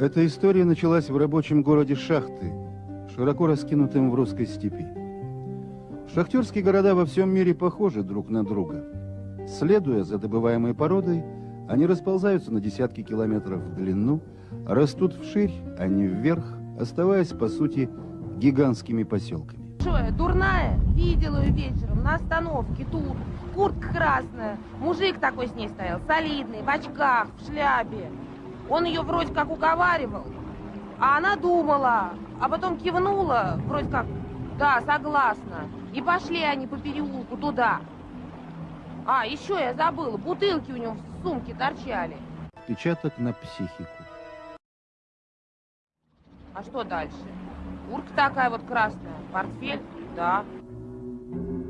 Эта история началась в рабочем городе Шахты, широко раскинутым в русской степи. Шахтерские города во всем мире похожи друг на друга. Следуя за добываемой породой, они расползаются на десятки километров в длину, растут вширь, а не вверх, оставаясь, по сути, гигантскими поселками. Я, дурная? Видела ее вечером на остановке тут. Куртка красная. Мужик такой с ней стоял, солидный, в очках, в шляпе. Он ее вроде как уговаривал, а она думала, а потом кивнула, вроде как, да, согласна. И пошли они по переулку туда. А, еще я забыла, бутылки у него в сумке торчали. Печаток на психику. А что дальше? Куртка такая вот красная, портфель, да.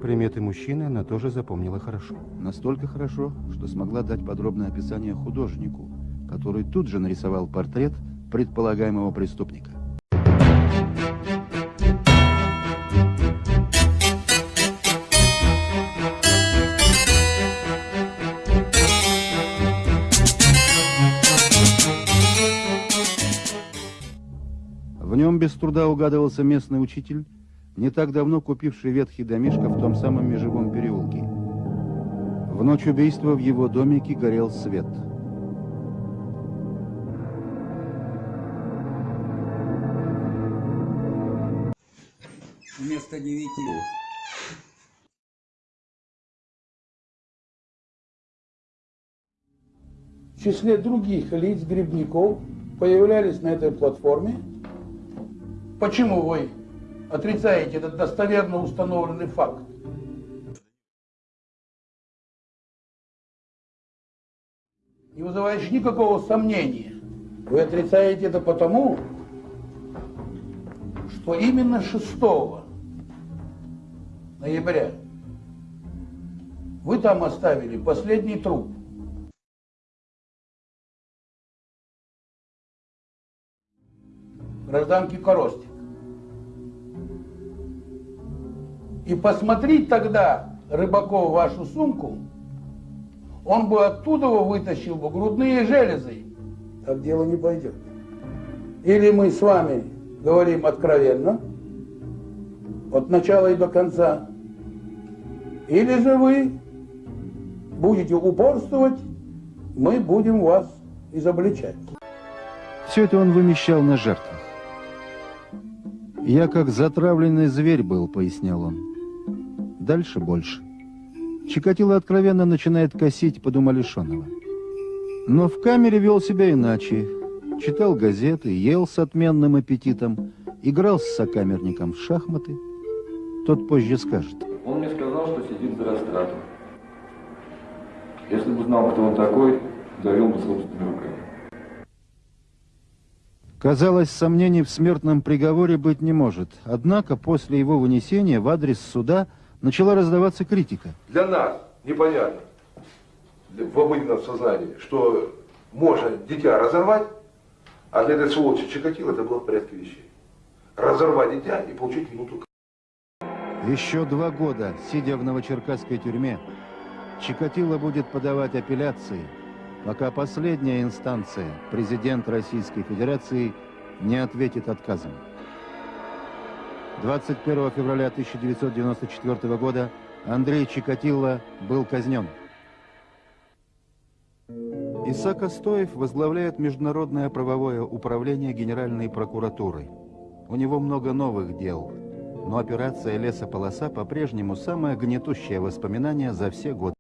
Приметы мужчины она тоже запомнила хорошо. Настолько хорошо, что смогла дать подробное описание художнику, который тут же нарисовал портрет предполагаемого преступника. В нем без труда угадывался местный учитель, не так давно купивший ветхий домишко в том самом межевом переулке. В ночь убийства в его домике горел свет. Вместо девяти. в числе других лиц, грибников, появлялись на этой платформе. Почему вы отрицаете этот достоверно установленный факт? Не вызываешь никакого сомнения. Вы отрицаете это потому, что именно 6 ноября вы там оставили последний труп. гражданки Коростик. И посмотреть тогда Рыбаков вашу сумку, он бы оттуда вытащил бы грудные железы. Так дело не пойдет. Или мы с вами говорим откровенно, от начала и до конца, или же вы будете упорствовать, мы будем вас изобличать. Все это он вымещал на жертвах. «Я как затравленный зверь был», — пояснял он. Дальше больше. Чикатило откровенно начинает косить под умалишенного. Но в камере вел себя иначе. Читал газеты, ел с отменным аппетитом, играл с сокамерником в шахматы. Тот позже скажет. Он мне сказал, что сидит за растратом. Если бы знал, кто он такой, довел бы собственными руками. Казалось, сомнений в смертном приговоре быть не может. Однако после его вынесения в адрес суда начала раздаваться критика. Для нас непонятно, в обыденном сознании, что можно дитя разорвать, а для этой сволочи Чикатило это было в порядке вещей. Разорвать дитя и получить минуту. Еще два года, сидя в новочеркасской тюрьме, Чикатило будет подавать апелляции – пока последняя инстанция, президент Российской Федерации, не ответит отказом. 21 февраля 1994 года Андрей Чикатило был казнен. Исаак Астоев возглавляет Международное правовое управление Генеральной прокуратуры. У него много новых дел, но операция «Лесополоса» по-прежнему самое гнетущее воспоминание за все годы.